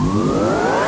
Música